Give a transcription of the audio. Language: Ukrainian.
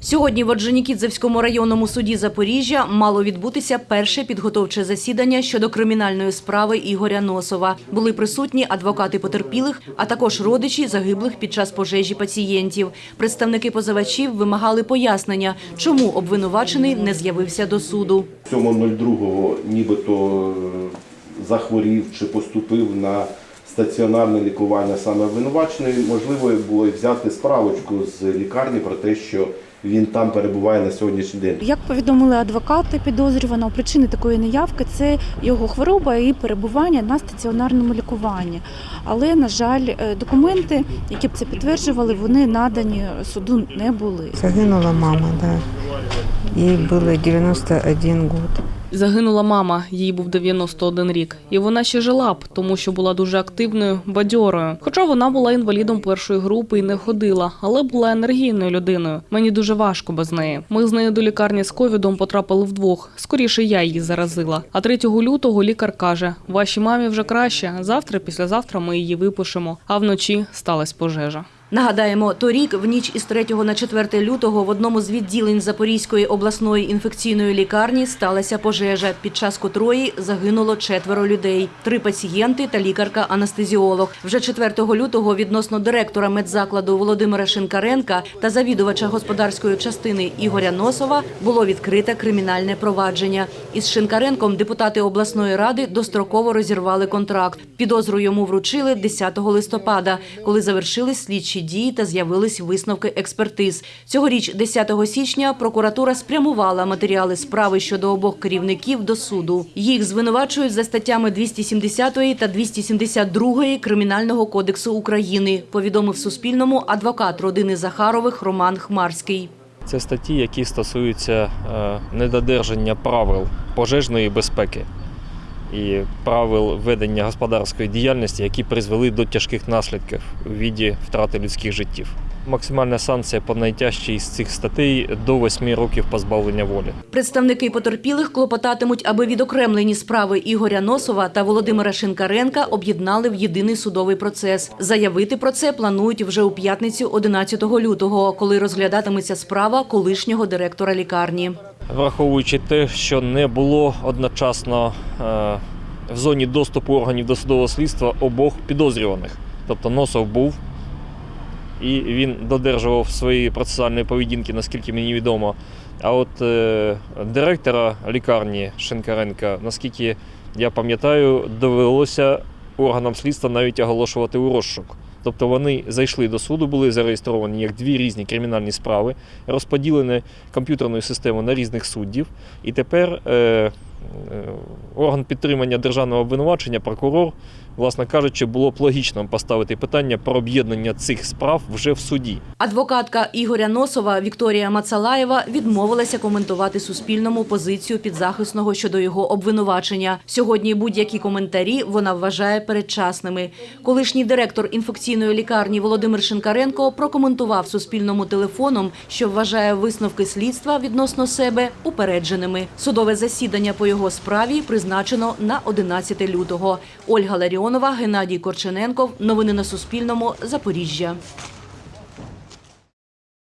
Сьогодні в Орджонікідзевському районному суді Запоріжжя мало відбутися перше підготовче засідання щодо кримінальної справи Ігоря Носова. Були присутні адвокати потерпілих, а також родичі загиблих під час пожежі пацієнтів. Представники позивачів вимагали пояснення, чому обвинувачений не з'явився до суду. 7.02 нібито е, захворів чи поступив на стаціонарне лікування саме обвинувачений. Можливо, було й взяти справочку з лікарні про те, що він там перебуває на сьогоднішній день. Як повідомили адвокати підозрюваного, причини такої неявки це його хвороба і перебування на стаціонарному лікуванні. Але, на жаль, е, документи, які б це підтверджували, вони надані суду не були. Загинула мама, да. Ей было 91 год. Загинула мама, їй був 91 рік, і вона ще жила б, тому що була дуже активною, бадьорою. Хоча вона була інвалідом першої групи і не ходила, але була енергійною людиною. Мені дуже важко без неї. Ми з нею до лікарні з ковідом потрапили вдвох. Скоріше я її заразила. А 3 лютого лікар каже: вашій мамі вже краще. Завтра, післязавтра ми її випишемо. А вночі сталася пожежа. Нагадаємо, торік в ніч із 3 на 4 лютого в одному з відділень Запорізької обласної інфекційної лікарні сталася пожежа, під час котрої загинуло четверо людей: три пацієнти та лікарка-анестезіолог. Вже 4 лютого відносно директора медзакладу Володимира Шинкаренка та завідувача господарської частини Ігоря Носова було відкрите кримінальне провадження. Із Шинкаренком депутати обласної ради достроково розірвали контракт. Підозру йому вручили 10 листопада, коли завершились слідчі дії та з'явились висновки експертиз. Цьогоріч, 10 січня, прокуратура спрямувала матеріали справи щодо обох керівників до суду. Їх звинувачують за статтями 270 та 272 Кримінального кодексу України, повідомив Суспільному адвокат родини Захарових Роман Хмарський. Це статті, які стосуються е, недодержання правил пожежної безпеки і правил ведення господарської діяльності, які призвели до тяжких наслідків у віді втрати людських життів. Максимальна санкція по найтяжчій із цих статей до 8 років позбавлення волі. Представники потерпілих клопотатимуть, аби відокремлені справи Ігоря Носова та Володимира Шинкаренка об'єднали в єдиний судовий процес. Заявити про це планують вже у п'ятницю 11 лютого, коли розглядатиметься справа колишнього директора лікарні. Враховуючи те, що не було одночасно е, в зоні доступу органів досудового слідства обох підозрюваних. Тобто Носов був і він додержував своєї процесуальної поведінки, наскільки мені відомо. А от е, директора лікарні Шинкаренка, наскільки я пам'ятаю, довелося органам слідства навіть оголошувати у розшук. Тобто вони зайшли до суду, були зареєстровані як дві різні кримінальні справи, розподілені комп'ютерною системою на різних суддів. І тепер е, орган підтримання державного обвинувачення, прокурор, власне кажучи, було б логічно поставити питання про об'єднання цих справ вже в суді. Адвокатка Ігоря Носова Вікторія Мацалаєва відмовилася коментувати Суспільному позицію підзахисного щодо його обвинувачення. Сьогодні будь-які коментарі вона вважає передчасними. Колишній директор інфекційної лікарні Володимир Шинкаренко прокоментував Суспільному телефоном, що вважає висновки слідства відносно себе упередженими. Судове засідання по його справі призначено на 11 лютого. Ольга Ларіонова, Геннадій Корчененков. Новини на Суспільному. Запоріжжя.